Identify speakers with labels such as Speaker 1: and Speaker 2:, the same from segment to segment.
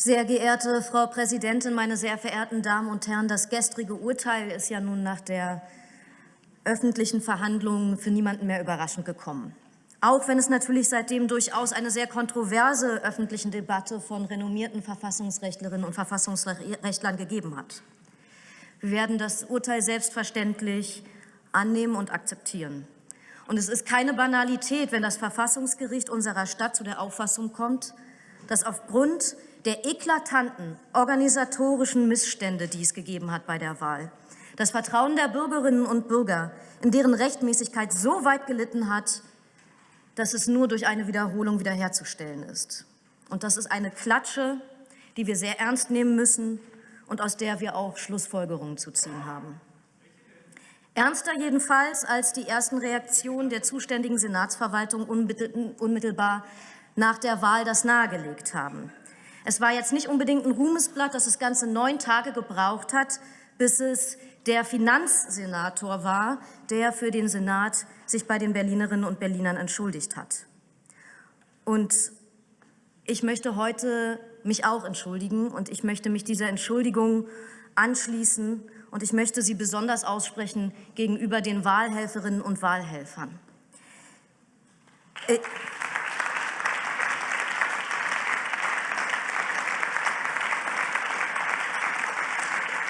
Speaker 1: Sehr geehrte Frau Präsidentin, meine sehr verehrten Damen und Herren, das gestrige Urteil ist ja nun nach der öffentlichen Verhandlung für niemanden mehr überraschend gekommen. Auch wenn es natürlich seitdem durchaus eine sehr kontroverse öffentliche Debatte von renommierten Verfassungsrechtlerinnen und Verfassungsrechtlern gegeben hat. Wir werden das Urteil selbstverständlich annehmen und akzeptieren. Und es ist keine Banalität, wenn das Verfassungsgericht unserer Stadt zu der Auffassung kommt, dass aufgrund der eklatanten organisatorischen Missstände, die es gegeben hat bei der Wahl, das Vertrauen der Bürgerinnen und Bürger in deren Rechtmäßigkeit so weit gelitten hat, dass es nur durch eine Wiederholung wiederherzustellen ist. Und das ist eine Klatsche, die wir sehr ernst nehmen müssen und aus der wir auch Schlussfolgerungen zu ziehen haben. Ernster jedenfalls als die ersten Reaktionen der zuständigen Senatsverwaltung unmittelbar nach der Wahl das nahegelegt haben. Es war jetzt nicht unbedingt ein Ruhmesblatt, dass es ganze neun Tage gebraucht hat, bis es der Finanzsenator war, der für den Senat sich bei den Berlinerinnen und Berlinern entschuldigt hat. Und ich möchte heute mich auch entschuldigen und ich möchte mich dieser Entschuldigung anschließen und ich möchte sie besonders aussprechen gegenüber den Wahlhelferinnen und Wahlhelfern. Äh,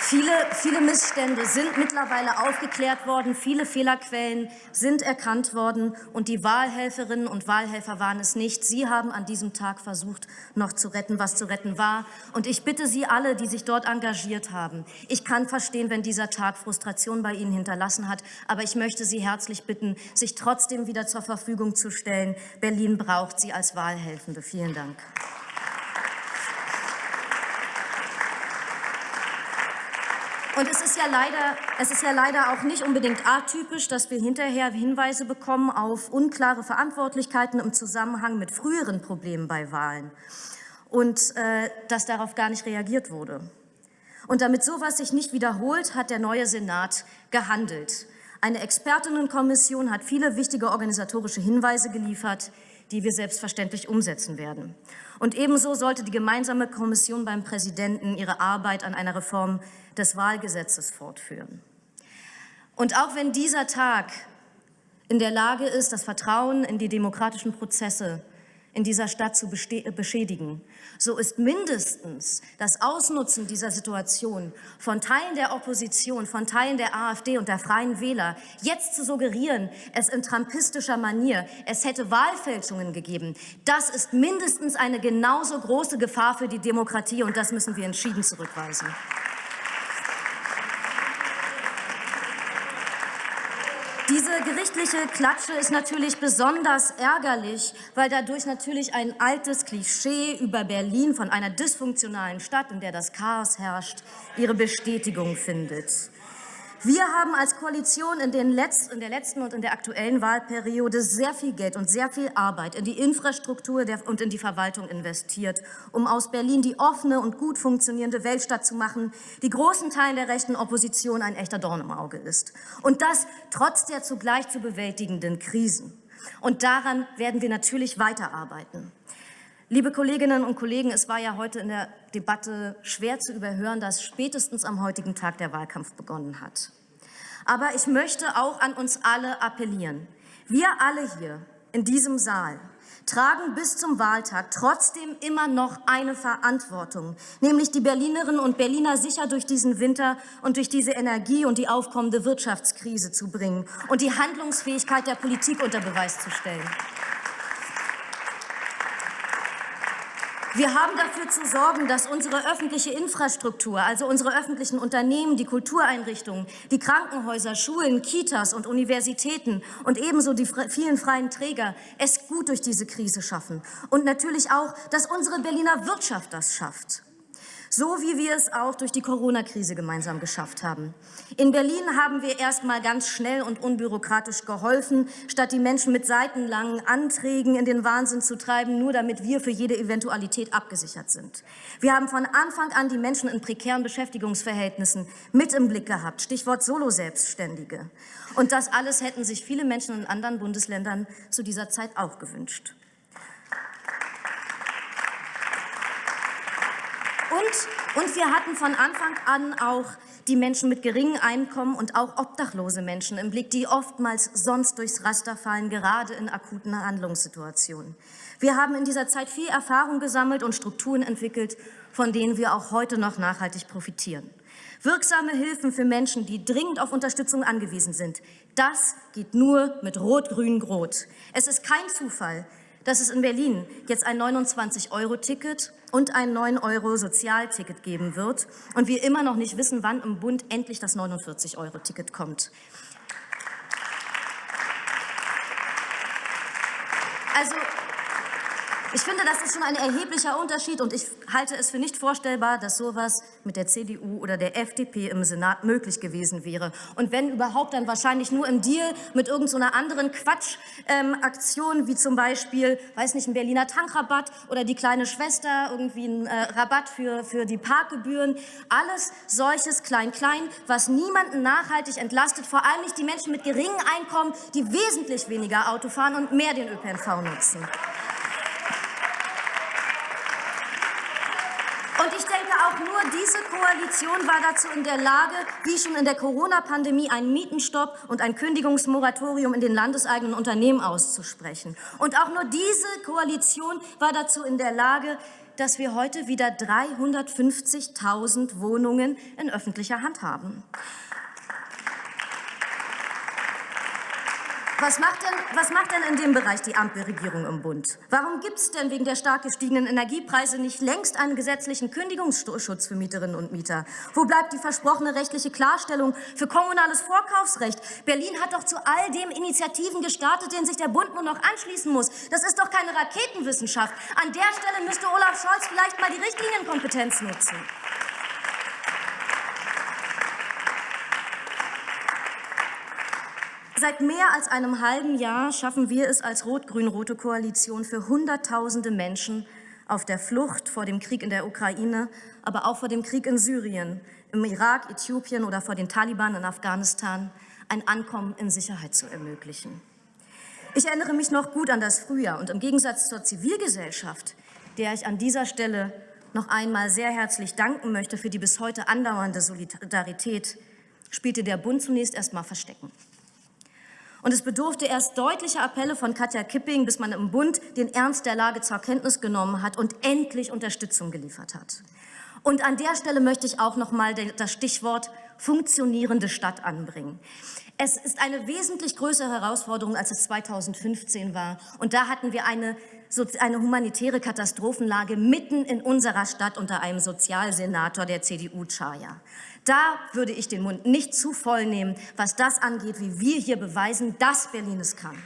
Speaker 1: Viele, viele Missstände sind mittlerweile aufgeklärt worden, viele Fehlerquellen sind erkannt worden und die Wahlhelferinnen und Wahlhelfer waren es nicht. Sie haben an diesem Tag versucht, noch zu retten, was zu retten war. Und ich bitte Sie alle, die sich dort engagiert haben. Ich kann verstehen, wenn dieser Tag Frustration bei Ihnen hinterlassen hat, aber ich möchte Sie herzlich bitten, sich trotzdem wieder zur Verfügung zu stellen. Berlin braucht Sie als Wahlhelfende. Vielen Dank. Und es ist, ja leider, es ist ja leider auch nicht unbedingt atypisch, dass wir hinterher Hinweise bekommen auf unklare Verantwortlichkeiten im Zusammenhang mit früheren Problemen bei Wahlen und äh, dass darauf gar nicht reagiert wurde. Und damit sowas sich nicht wiederholt, hat der neue Senat gehandelt. Eine Expertinnenkommission hat viele wichtige organisatorische Hinweise geliefert, die wir selbstverständlich umsetzen werden. Und ebenso sollte die gemeinsame Kommission beim Präsidenten ihre Arbeit an einer Reform des Wahlgesetzes fortführen. Und auch wenn dieser Tag in der Lage ist, das Vertrauen in die demokratischen Prozesse in dieser Stadt zu beschädigen. So ist mindestens das Ausnutzen dieser Situation von Teilen der Opposition, von Teilen der AfD und der Freien Wähler, jetzt zu suggerieren, es in trumpistischer Manier, es hätte Wahlfälschungen gegeben, das ist mindestens eine genauso große Gefahr für die Demokratie und das müssen wir entschieden zurückweisen. Gerichtliche Klatsche ist natürlich besonders ärgerlich, weil dadurch natürlich ein altes Klischee über Berlin von einer dysfunktionalen Stadt, in der das Chaos herrscht, ihre Bestätigung findet. Wir haben als Koalition in, den Letz-, in der letzten und in der aktuellen Wahlperiode sehr viel Geld und sehr viel Arbeit in die Infrastruktur und in die Verwaltung investiert, um aus Berlin die offene und gut funktionierende Weltstadt zu machen, die großen Teilen der rechten Opposition ein echter Dorn im Auge ist. Und das trotz der zugleich zu bewältigenden Krisen. Und daran werden wir natürlich weiterarbeiten. Liebe Kolleginnen und Kollegen, es war ja heute in der Debatte schwer zu überhören, dass spätestens am heutigen Tag der Wahlkampf begonnen hat. Aber ich möchte auch an uns alle appellieren. Wir alle hier in diesem Saal tragen bis zum Wahltag trotzdem immer noch eine Verantwortung, nämlich die Berlinerinnen und Berliner sicher durch diesen Winter und durch diese Energie und die aufkommende Wirtschaftskrise zu bringen und die Handlungsfähigkeit der Politik unter Beweis zu stellen. Wir haben dafür zu sorgen, dass unsere öffentliche Infrastruktur, also unsere öffentlichen Unternehmen, die Kultureinrichtungen, die Krankenhäuser, Schulen, Kitas und Universitäten und ebenso die vielen freien Träger es gut durch diese Krise schaffen. Und natürlich auch, dass unsere Berliner Wirtschaft das schafft so wie wir es auch durch die Corona-Krise gemeinsam geschafft haben. In Berlin haben wir erst mal ganz schnell und unbürokratisch geholfen, statt die Menschen mit seitenlangen Anträgen in den Wahnsinn zu treiben, nur damit wir für jede Eventualität abgesichert sind. Wir haben von Anfang an die Menschen in prekären Beschäftigungsverhältnissen mit im Blick gehabt, Stichwort Solo-Selbstständige. Und das alles hätten sich viele Menschen in anderen Bundesländern zu dieser Zeit auch gewünscht. Und, und wir hatten von Anfang an auch die Menschen mit geringem Einkommen und auch obdachlose Menschen im Blick, die oftmals sonst durchs Raster fallen, gerade in akuten Handlungssituationen. Wir haben in dieser Zeit viel Erfahrung gesammelt und Strukturen entwickelt, von denen wir auch heute noch nachhaltig profitieren. Wirksame Hilfen für Menschen, die dringend auf Unterstützung angewiesen sind, das geht nur mit Rot-Grün-Rot. Es ist kein Zufall, dass es in Berlin jetzt ein 29-Euro-Ticket und ein 9-Euro-Sozialticket geben wird und wir immer noch nicht wissen, wann im Bund endlich das 49-Euro-Ticket kommt. Also ich finde, das ist schon ein erheblicher Unterschied und ich halte es für nicht vorstellbar, dass sowas mit der CDU oder der FDP im Senat möglich gewesen wäre. Und wenn überhaupt, dann wahrscheinlich nur im Deal mit irgendeiner so anderen Quatschaktion, ähm, wie zum Beispiel, weiß nicht, ein Berliner Tankrabatt oder die kleine Schwester, irgendwie ein äh, Rabatt für, für die Parkgebühren. Alles solches Klein-Klein, was niemanden nachhaltig entlastet, vor allem nicht die Menschen mit geringem Einkommen, die wesentlich weniger Auto fahren und mehr den ÖPNV nutzen. Und ich denke, auch nur diese Koalition war dazu in der Lage, wie schon in der Corona-Pandemie einen Mietenstopp und ein Kündigungsmoratorium in den landeseigenen Unternehmen auszusprechen. Und auch nur diese Koalition war dazu in der Lage, dass wir heute wieder 350.000 Wohnungen in öffentlicher Hand haben. Was macht, denn, was macht denn in dem Bereich die Ampelregierung im Bund? Warum gibt es denn wegen der stark gestiegenen Energiepreise nicht längst einen gesetzlichen Kündigungsschutz für Mieterinnen und Mieter? Wo bleibt die versprochene rechtliche Klarstellung für kommunales Vorkaufsrecht? Berlin hat doch zu all dem Initiativen gestartet, denen sich der Bund nur noch anschließen muss. Das ist doch keine Raketenwissenschaft. An der Stelle müsste Olaf Scholz vielleicht mal die Richtlinienkompetenz nutzen. Seit mehr als einem halben Jahr schaffen wir es als rot-grün-rote Koalition für Hunderttausende Menschen auf der Flucht vor dem Krieg in der Ukraine, aber auch vor dem Krieg in Syrien, im Irak, Äthiopien oder vor den Taliban in Afghanistan ein Ankommen in Sicherheit zu ermöglichen. Ich erinnere mich noch gut an das Frühjahr und im Gegensatz zur Zivilgesellschaft, der ich an dieser Stelle noch einmal sehr herzlich danken möchte für die bis heute andauernde Solidarität, spielte der Bund zunächst erst mal Verstecken. Und es bedurfte erst deutlicher Appelle von Katja Kipping, bis man im Bund den Ernst der Lage zur Kenntnis genommen hat und endlich Unterstützung geliefert hat. Und an der Stelle möchte ich auch noch mal das Stichwort funktionierende Stadt anbringen. Es ist eine wesentlich größere Herausforderung, als es 2015 war. Und da hatten wir eine, eine humanitäre Katastrophenlage mitten in unserer Stadt unter einem Sozialsenator der CDU, Chaya. Da würde ich den Mund nicht zu voll nehmen, was das angeht, wie wir hier beweisen, dass Berlin es kann.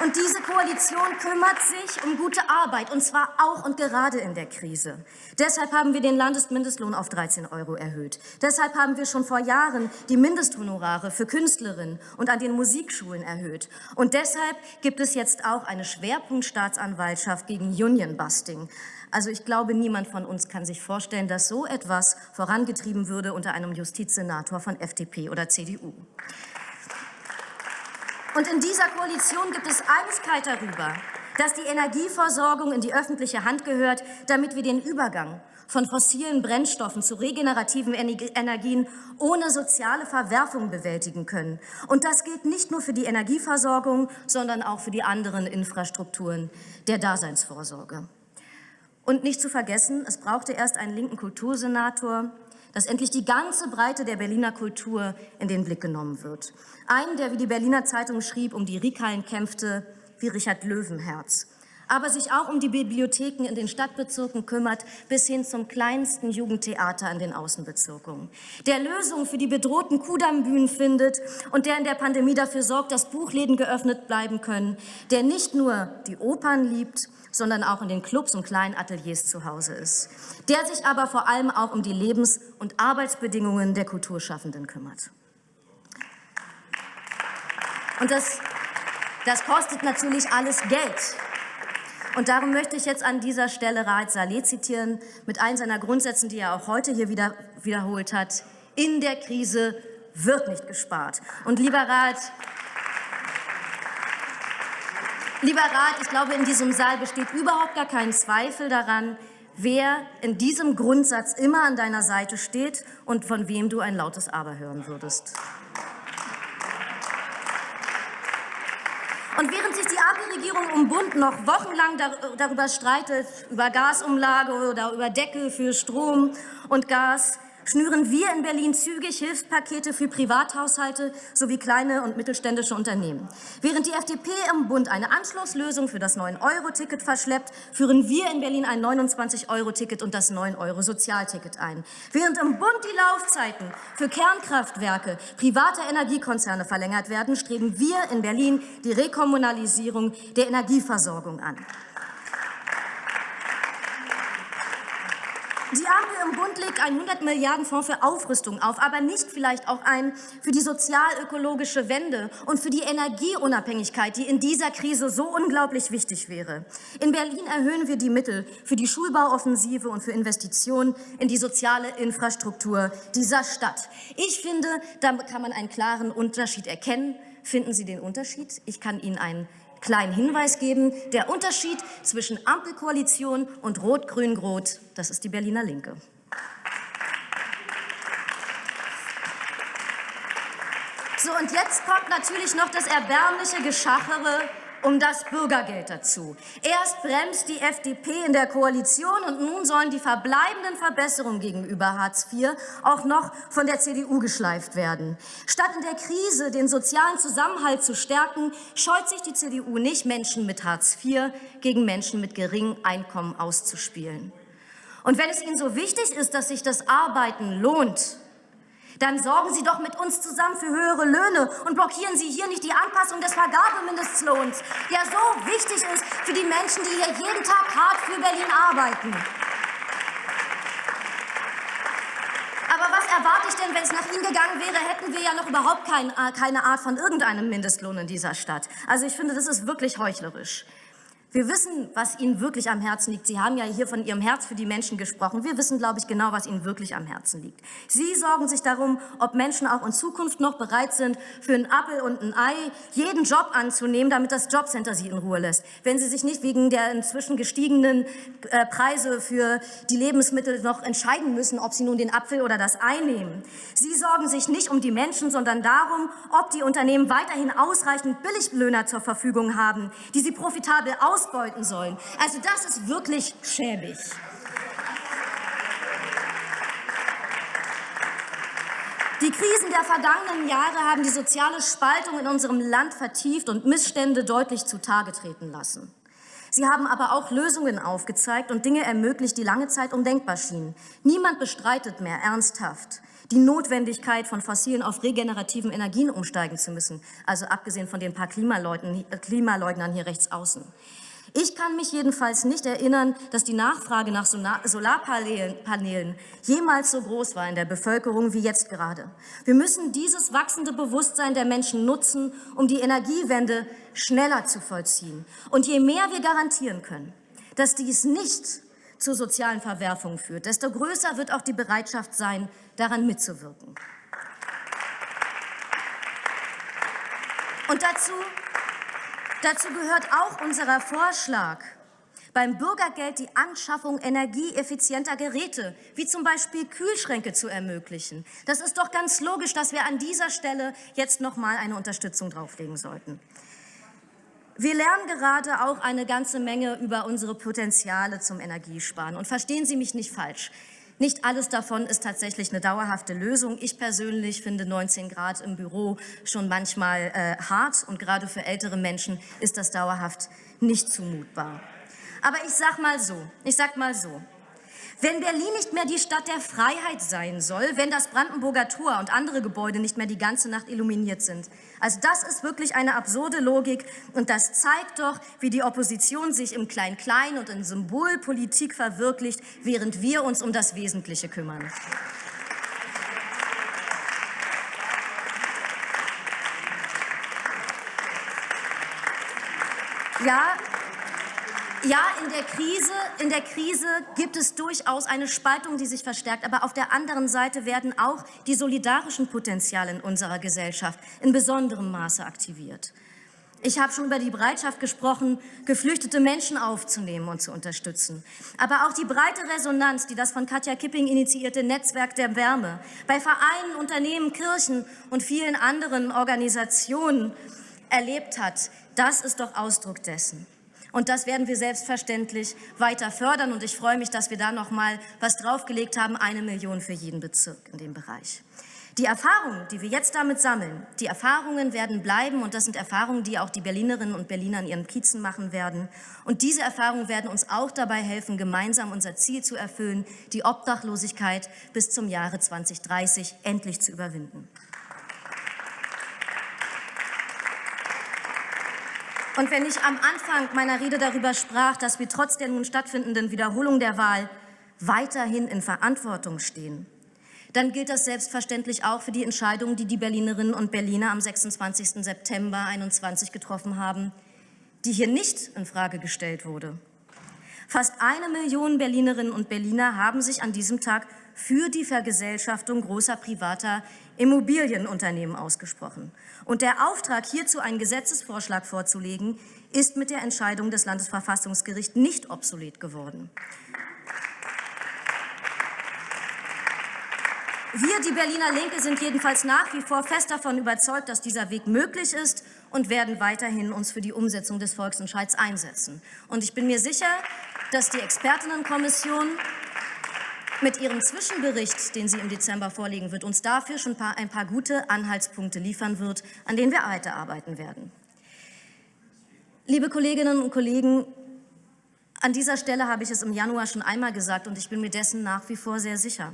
Speaker 1: Und diese Koalition kümmert sich um gute Arbeit, und zwar auch und gerade in der Krise. Deshalb haben wir den Landesmindestlohn auf 13 Euro erhöht. Deshalb haben wir schon vor Jahren die Mindesthonorare für Künstlerinnen und an den Musikschulen erhöht. Und deshalb gibt es jetzt auch eine Schwerpunktstaatsanwaltschaft gegen Unionbusting. Also ich glaube, niemand von uns kann sich vorstellen, dass so etwas vorangetrieben würde unter einem Justizsenator von FDP oder CDU. Und in dieser Koalition gibt es Einigkeit darüber, dass die Energieversorgung in die öffentliche Hand gehört, damit wir den Übergang von fossilen Brennstoffen zu regenerativen Energien ohne soziale Verwerfung bewältigen können. Und das gilt nicht nur für die Energieversorgung, sondern auch für die anderen Infrastrukturen der Daseinsvorsorge. Und nicht zu vergessen, es brauchte erst einen linken Kultursenator, dass endlich die ganze Breite der Berliner Kultur in den Blick genommen wird. Einen, der, wie die Berliner Zeitung schrieb, um die Rikalen kämpfte, wie Richard Löwenherz aber sich auch um die Bibliotheken in den Stadtbezirken kümmert, bis hin zum kleinsten Jugendtheater in den Außenbezirken. Der Lösungen für die bedrohten Kudamm-Bühnen findet und der in der Pandemie dafür sorgt, dass Buchläden geöffnet bleiben können, der nicht nur die Opern liebt, sondern auch in den Clubs und kleinen Ateliers zu Hause ist, der sich aber vor allem auch um die Lebens- und Arbeitsbedingungen der Kulturschaffenden kümmert. Und das, das kostet natürlich alles Geld. Und darum möchte ich jetzt an dieser Stelle Raed Saleh zitieren, mit allen seiner Grundsätzen, die er auch heute hier wieder wiederholt hat. In der Krise wird nicht gespart. Und lieber Raed, Lieber Rat, ich glaube, in diesem Saal besteht überhaupt gar kein Zweifel daran, wer in diesem Grundsatz immer an deiner Seite steht und von wem du ein lautes Aber hören würdest. Und während Ampelregierung um Bund noch wochenlang darüber streitet, über Gasumlage oder über Deckel für Strom und Gas, schnüren wir in Berlin zügig Hilfspakete für Privathaushalte sowie kleine und mittelständische Unternehmen. Während die FDP im Bund eine Anschlusslösung für das 9-Euro-Ticket verschleppt, führen wir in Berlin ein 29-Euro-Ticket und das 9-Euro-Sozialticket ein. Während im Bund die Laufzeiten für Kernkraftwerke privater Energiekonzerne verlängert werden, streben wir in Berlin die Rekommunalisierung der Energieversorgung an. Die Ampel im Bund legt einen 100 Milliarden Fonds für Aufrüstung auf, aber nicht vielleicht auch einen für die sozial-ökologische Wende und für die Energieunabhängigkeit, die in dieser Krise so unglaublich wichtig wäre. In Berlin erhöhen wir die Mittel für die Schulbauoffensive und für Investitionen in die soziale Infrastruktur dieser Stadt. Ich finde, da kann man einen klaren Unterschied erkennen. Finden Sie den Unterschied? Ich kann Ihnen einen kleinen Hinweis geben. Der Unterschied zwischen Ampelkoalition und Rot-Grün-Rot, das ist die Berliner Linke. So, und jetzt kommt natürlich noch das erbärmliche Geschachere um das Bürgergeld dazu. Erst bremst die FDP in der Koalition und nun sollen die verbleibenden Verbesserungen gegenüber Hartz IV auch noch von der CDU geschleift werden. Statt in der Krise den sozialen Zusammenhalt zu stärken, scheut sich die CDU nicht, Menschen mit Hartz IV gegen Menschen mit geringem Einkommen auszuspielen. Und wenn es Ihnen so wichtig ist, dass sich das Arbeiten lohnt, dann sorgen Sie doch mit uns zusammen für höhere Löhne und blockieren Sie hier nicht die Anpassung des Vergabemindestlohns, der so wichtig ist für die Menschen, die hier jeden Tag hart für Berlin arbeiten. Aber was erwarte ich denn, wenn es nach Ihnen gegangen wäre, hätten wir ja noch überhaupt kein, äh, keine Art von irgendeinem Mindestlohn in dieser Stadt. Also ich finde, das ist wirklich heuchlerisch. Wir wissen, was Ihnen wirklich am Herzen liegt. Sie haben ja hier von Ihrem Herz für die Menschen gesprochen. Wir wissen, glaube ich, genau, was Ihnen wirklich am Herzen liegt. Sie sorgen sich darum, ob Menschen auch in Zukunft noch bereit sind, für einen Appel und ein Ei jeden Job anzunehmen, damit das Jobcenter sie in Ruhe lässt. Wenn sie sich nicht wegen der inzwischen gestiegenen äh, Preise für die Lebensmittel noch entscheiden müssen, ob sie nun den Apfel oder das Ei nehmen. Sie sorgen sich nicht um die Menschen, sondern darum, ob die Unternehmen weiterhin ausreichend Billiglöhner zur Verfügung haben, die sie profitabel aus ausbeuten sollen. Also das ist wirklich schäbig. Die Krisen der vergangenen Jahre haben die soziale Spaltung in unserem Land vertieft und Missstände deutlich zutage treten lassen. Sie haben aber auch Lösungen aufgezeigt und Dinge ermöglicht, die lange Zeit undenkbar schienen. Niemand bestreitet mehr ernsthaft die Notwendigkeit, von fossilen auf regenerativen Energien umsteigen zu müssen, also abgesehen von den paar Klimaleugnern hier rechts außen. Ich kann mich jedenfalls nicht erinnern, dass die Nachfrage nach Solarpanelen jemals so groß war in der Bevölkerung wie jetzt gerade. Wir müssen dieses wachsende Bewusstsein der Menschen nutzen, um die Energiewende schneller zu vollziehen. Und je mehr wir garantieren können, dass dies nicht zu sozialen Verwerfungen führt, desto größer wird auch die Bereitschaft sein, daran mitzuwirken. Und dazu Dazu gehört auch unser Vorschlag, beim Bürgergeld die Anschaffung energieeffizienter Geräte, wie zum Beispiel Kühlschränke, zu ermöglichen. Das ist doch ganz logisch, dass wir an dieser Stelle jetzt noch mal eine Unterstützung drauflegen sollten. Wir lernen gerade auch eine ganze Menge über unsere Potenziale zum Energiesparen. Und verstehen Sie mich nicht falsch. Nicht alles davon ist tatsächlich eine dauerhafte Lösung. Ich persönlich finde 19 Grad im Büro schon manchmal äh, hart und gerade für ältere Menschen ist das dauerhaft nicht zumutbar. Aber ich sag mal so, ich sag mal so, wenn Berlin nicht mehr die Stadt der Freiheit sein soll, wenn das Brandenburger Tor und andere Gebäude nicht mehr die ganze Nacht illuminiert sind. Also das ist wirklich eine absurde Logik und das zeigt doch, wie die Opposition sich im Klein-Klein und in Symbolpolitik verwirklicht, während wir uns um das Wesentliche kümmern. Ja, ja, in der, Krise, in der Krise gibt es durchaus eine Spaltung, die sich verstärkt. Aber auf der anderen Seite werden auch die solidarischen Potenziale in unserer Gesellschaft in besonderem Maße aktiviert. Ich habe schon über die Bereitschaft gesprochen, geflüchtete Menschen aufzunehmen und zu unterstützen. Aber auch die breite Resonanz, die das von Katja Kipping initiierte Netzwerk der Wärme bei Vereinen, Unternehmen, Kirchen und vielen anderen Organisationen erlebt hat, das ist doch Ausdruck dessen. Und das werden wir selbstverständlich weiter fördern. Und ich freue mich, dass wir da noch mal was draufgelegt haben, eine Million für jeden Bezirk in dem Bereich. Die Erfahrungen, die wir jetzt damit sammeln, die Erfahrungen werden bleiben und das sind Erfahrungen, die auch die Berlinerinnen und Berliner in ihren Kiezen machen werden. Und diese Erfahrungen werden uns auch dabei helfen, gemeinsam unser Ziel zu erfüllen, die Obdachlosigkeit bis zum Jahre 2030 endlich zu überwinden. Und wenn ich am Anfang meiner Rede darüber sprach, dass wir trotz der nun stattfindenden Wiederholung der Wahl weiterhin in Verantwortung stehen, dann gilt das selbstverständlich auch für die Entscheidung, die die Berlinerinnen und Berliner am 26. September 2021 getroffen haben, die hier nicht in Frage gestellt wurde. Fast eine Million Berlinerinnen und Berliner haben sich an diesem Tag für die Vergesellschaftung großer privater Immobilienunternehmen ausgesprochen. Und der Auftrag, hierzu einen Gesetzesvorschlag vorzulegen, ist mit der Entscheidung des Landesverfassungsgerichts nicht obsolet geworden. Wir, die Berliner Linke, sind jedenfalls nach wie vor fest davon überzeugt, dass dieser Weg möglich ist und werden weiterhin uns für die Umsetzung des Volksentscheids einsetzen. Und ich bin mir sicher, dass die Expertinnenkommission mit ihrem Zwischenbericht, den sie im Dezember vorlegen wird, uns dafür schon ein paar, gute Anhaltspunkte liefern wird, an denen wir weiterarbeiten werden. Liebe Kolleginnen und Kollegen, an dieser Stelle habe ich es im Januar schon einmal gesagt und ich bin mir dessen nach wie vor sehr sicher.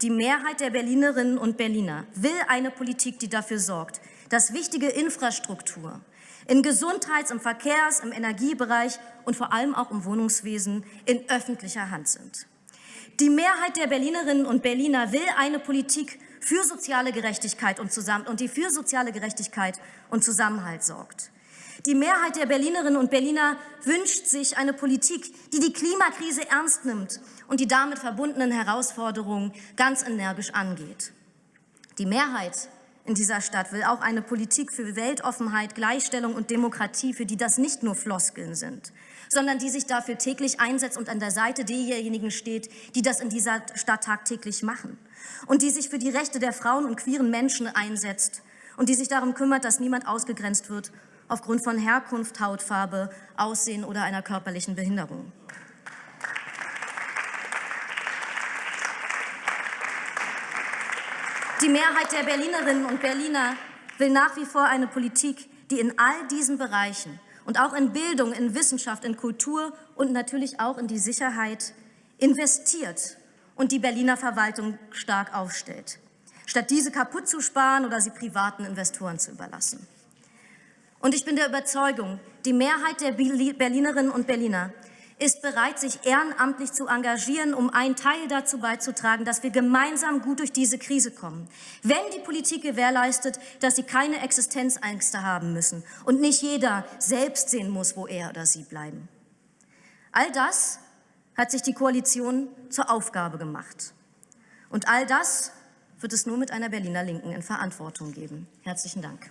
Speaker 1: Die Mehrheit der Berlinerinnen und Berliner will eine Politik, die dafür sorgt, dass wichtige Infrastruktur in Gesundheits-, im Verkehrs-, im Energiebereich und vor allem auch im Wohnungswesen in öffentlicher Hand sind. Die Mehrheit der Berlinerinnen und Berliner will eine Politik für soziale Gerechtigkeit und, zusammen und die für soziale Gerechtigkeit und Zusammenhalt sorgt. Die Mehrheit der Berlinerinnen und Berliner wünscht sich eine Politik, die die Klimakrise ernst nimmt und die damit verbundenen Herausforderungen ganz energisch angeht. Die Mehrheit in dieser Stadt will auch eine Politik für Weltoffenheit, Gleichstellung und Demokratie, für die das nicht nur Floskeln sind, sondern die sich dafür täglich einsetzt und an der Seite derjenigen steht, die das in dieser Stadt tagtäglich machen und die sich für die Rechte der Frauen und queeren Menschen einsetzt und die sich darum kümmert, dass niemand ausgegrenzt wird aufgrund von Herkunft, Hautfarbe, Aussehen oder einer körperlichen Behinderung. Die Mehrheit der Berlinerinnen und Berliner will nach wie vor eine Politik, die in all diesen Bereichen und auch in Bildung, in Wissenschaft, in Kultur und natürlich auch in die Sicherheit investiert und die Berliner Verwaltung stark aufstellt, statt diese kaputt zu sparen oder sie privaten Investoren zu überlassen. Und ich bin der Überzeugung, die Mehrheit der Berlinerinnen und Berliner ist bereit, sich ehrenamtlich zu engagieren, um einen Teil dazu beizutragen, dass wir gemeinsam gut durch diese Krise kommen. Wenn die Politik gewährleistet, dass sie keine Existenzängste haben müssen und nicht jeder selbst sehen muss, wo er oder sie bleiben. All das hat sich die Koalition zur Aufgabe gemacht. Und all das wird es nur mit einer Berliner Linken in Verantwortung geben. Herzlichen Dank.